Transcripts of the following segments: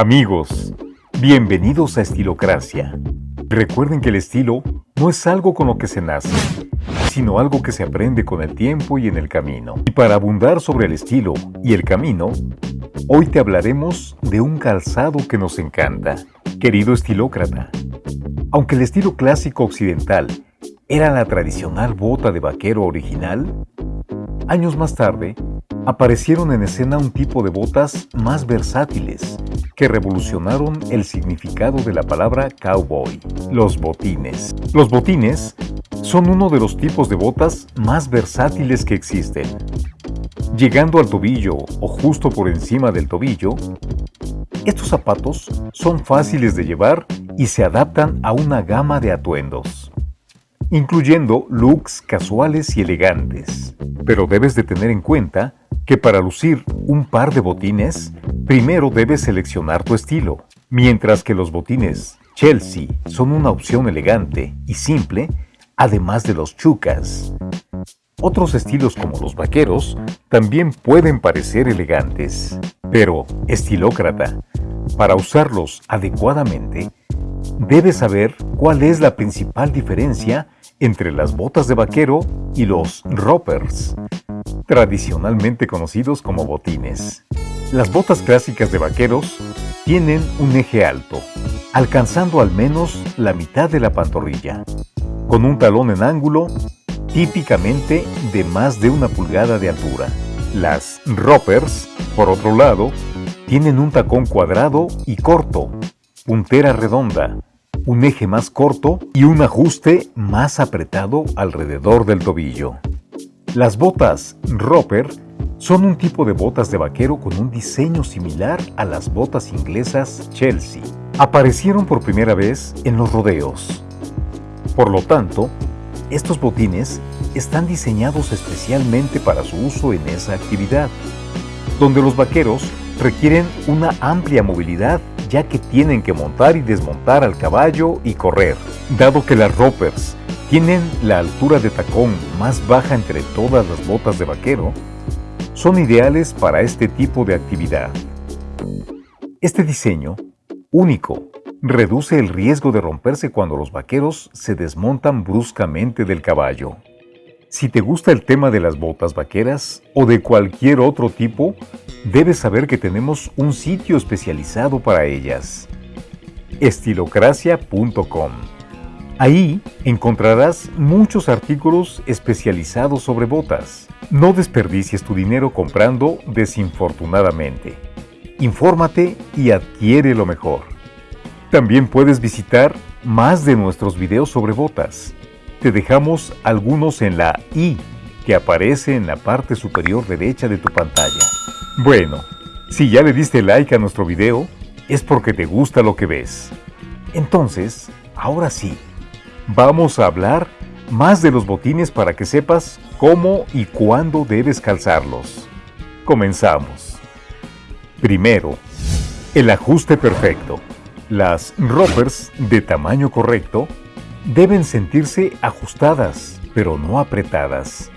Amigos, bienvenidos a Estilocracia. Recuerden que el estilo no es algo con lo que se nace, sino algo que se aprende con el tiempo y en el camino. Y para abundar sobre el estilo y el camino, hoy te hablaremos de un calzado que nos encanta. Querido estilócrata, aunque el estilo clásico occidental era la tradicional bota de vaquero original, años más tarde aparecieron en escena un tipo de botas más versátiles que revolucionaron el significado de la palabra cowboy, los botines. Los botines son uno de los tipos de botas más versátiles que existen. Llegando al tobillo o justo por encima del tobillo, estos zapatos son fáciles de llevar y se adaptan a una gama de atuendos, incluyendo looks casuales y elegantes. Pero debes de tener en cuenta que para lucir un par de botines, primero debes seleccionar tu estilo. Mientras que los botines Chelsea son una opción elegante y simple, además de los chucas. Otros estilos como los vaqueros también pueden parecer elegantes, pero estilócrata, para usarlos adecuadamente, debes saber cuál es la principal diferencia entre las botas de vaquero y los roppers, tradicionalmente conocidos como botines. Las botas clásicas de vaqueros tienen un eje alto, alcanzando al menos la mitad de la pantorrilla, con un talón en ángulo típicamente de más de una pulgada de altura. Las roppers, por otro lado, tienen un tacón cuadrado y corto, puntera redonda, un eje más corto y un ajuste más apretado alrededor del tobillo. Las botas Roper son un tipo de botas de vaquero con un diseño similar a las botas inglesas Chelsea. Aparecieron por primera vez en los rodeos. Por lo tanto, estos botines están diseñados especialmente para su uso en esa actividad, donde los vaqueros requieren una amplia movilidad ya que tienen que montar y desmontar al caballo y correr, dado que las ropers tienen la altura de tacón más baja entre todas las botas de vaquero, son ideales para este tipo de actividad. Este diseño, único, reduce el riesgo de romperse cuando los vaqueros se desmontan bruscamente del caballo. Si te gusta el tema de las botas vaqueras o de cualquier otro tipo, debes saber que tenemos un sitio especializado para ellas. estilocracia.com Ahí encontrarás muchos artículos especializados sobre botas. No desperdicies tu dinero comprando desinfortunadamente. Infórmate y adquiere lo mejor. También puedes visitar más de nuestros videos sobre botas. Te dejamos algunos en la I que aparece en la parte superior derecha de tu pantalla. Bueno, si ya le diste like a nuestro video, es porque te gusta lo que ves. Entonces, ahora sí, vamos a hablar más de los botines para que sepas cómo y cuándo debes calzarlos. Comenzamos. Primero, el ajuste perfecto. Las roppers de tamaño correcto deben sentirse ajustadas, pero no apretadas.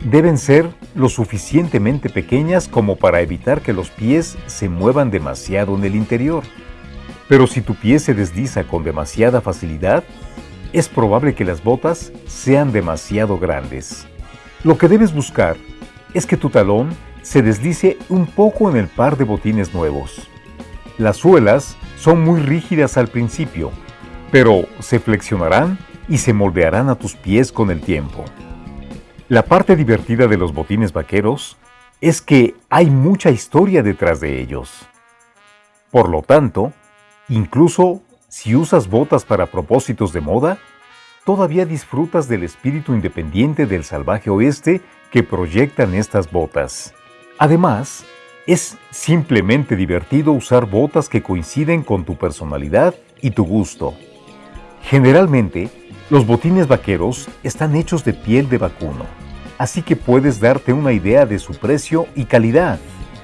Deben ser lo suficientemente pequeñas como para evitar que los pies se muevan demasiado en el interior. Pero si tu pie se desliza con demasiada facilidad, es probable que las botas sean demasiado grandes. Lo que debes buscar es que tu talón se deslice un poco en el par de botines nuevos. Las suelas son muy rígidas al principio, pero se flexionarán y se moldearán a tus pies con el tiempo. La parte divertida de los botines vaqueros es que hay mucha historia detrás de ellos. Por lo tanto, incluso si usas botas para propósitos de moda, todavía disfrutas del espíritu independiente del salvaje oeste que proyectan estas botas. Además, es simplemente divertido usar botas que coinciden con tu personalidad y tu gusto. Generalmente, los botines vaqueros están hechos de piel de vacuno, así que puedes darte una idea de su precio y calidad.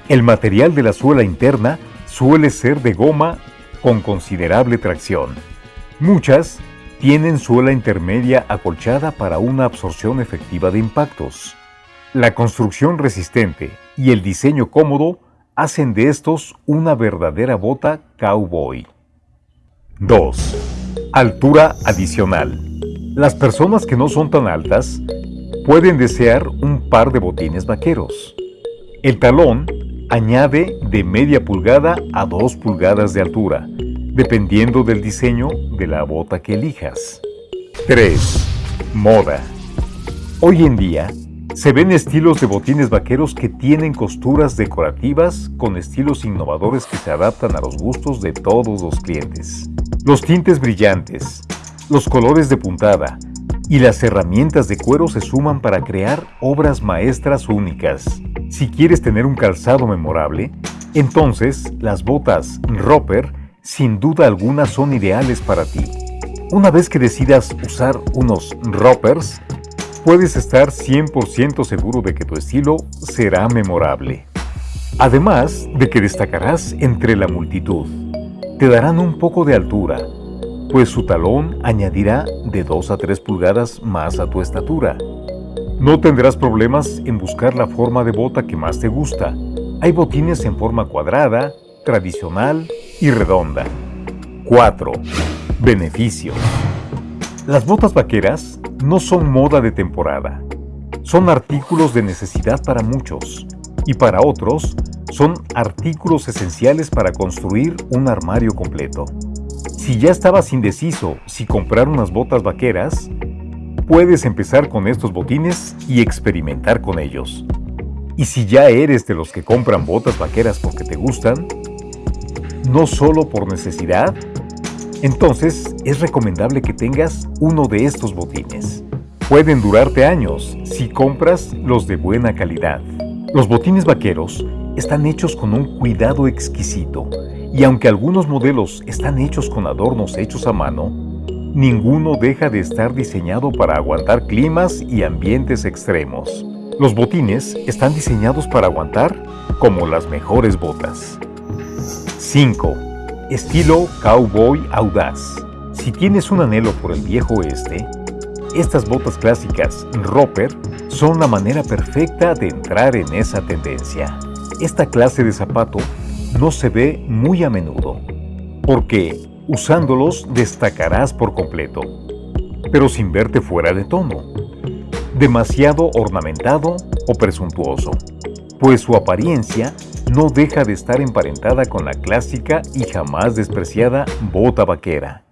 El material de la suela interna suele ser de goma con considerable tracción. Muchas tienen suela intermedia acolchada para una absorción efectiva de impactos. La construcción resistente y el diseño cómodo hacen de estos una verdadera bota cowboy. 2. Altura adicional. Las personas que no son tan altas pueden desear un par de botines vaqueros. El talón añade de media pulgada a 2 pulgadas de altura, dependiendo del diseño de la bota que elijas. 3. Moda. Hoy en día, se ven estilos de botines vaqueros que tienen costuras decorativas con estilos innovadores que se adaptan a los gustos de todos los clientes. Los tintes brillantes, los colores de puntada y las herramientas de cuero se suman para crear obras maestras únicas. Si quieres tener un calzado memorable, entonces las botas Roper sin duda alguna son ideales para ti. Una vez que decidas usar unos Ropers, puedes estar 100% seguro de que tu estilo será memorable. Además de que destacarás entre la multitud. Te darán un poco de altura, pues su talón añadirá de 2 a 3 pulgadas más a tu estatura. No tendrás problemas en buscar la forma de bota que más te gusta. Hay botines en forma cuadrada, tradicional y redonda. 4. Beneficio. Las botas vaqueras no son moda de temporada. Son artículos de necesidad para muchos y para otros son artículos esenciales para construir un armario completo. Si ya estabas indeciso si comprar unas botas vaqueras, puedes empezar con estos botines y experimentar con ellos. Y si ya eres de los que compran botas vaqueras porque te gustan, no solo por necesidad, entonces es recomendable que tengas uno de estos botines. Pueden durarte años si compras los de buena calidad. Los botines vaqueros están hechos con un cuidado exquisito y aunque algunos modelos están hechos con adornos hechos a mano, ninguno deja de estar diseñado para aguantar climas y ambientes extremos. Los botines están diseñados para aguantar como las mejores botas. 5. Estilo Cowboy Audaz. Si tienes un anhelo por el viejo oeste, estas botas clásicas Roper son la manera perfecta de entrar en esa tendencia. Esta clase de zapato no se ve muy a menudo, porque usándolos destacarás por completo, pero sin verte fuera de tono, demasiado ornamentado o presuntuoso, pues su apariencia no deja de estar emparentada con la clásica y jamás despreciada bota vaquera.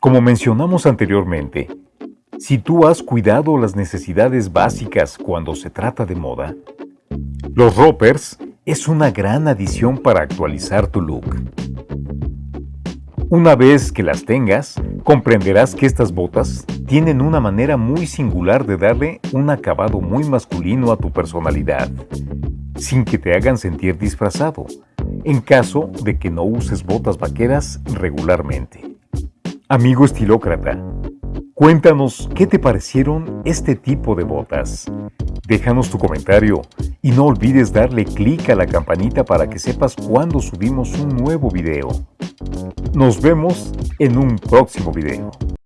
Como mencionamos anteriormente, si tú has cuidado las necesidades básicas cuando se trata de moda, los Ropers es una gran adición para actualizar tu look. Una vez que las tengas, comprenderás que estas botas tienen una manera muy singular de darle un acabado muy masculino a tu personalidad sin que te hagan sentir disfrazado, en caso de que no uses botas vaqueras regularmente. Amigo estilócrata, cuéntanos qué te parecieron este tipo de botas. Déjanos tu comentario y no olvides darle clic a la campanita para que sepas cuando subimos un nuevo video. Nos vemos en un próximo video.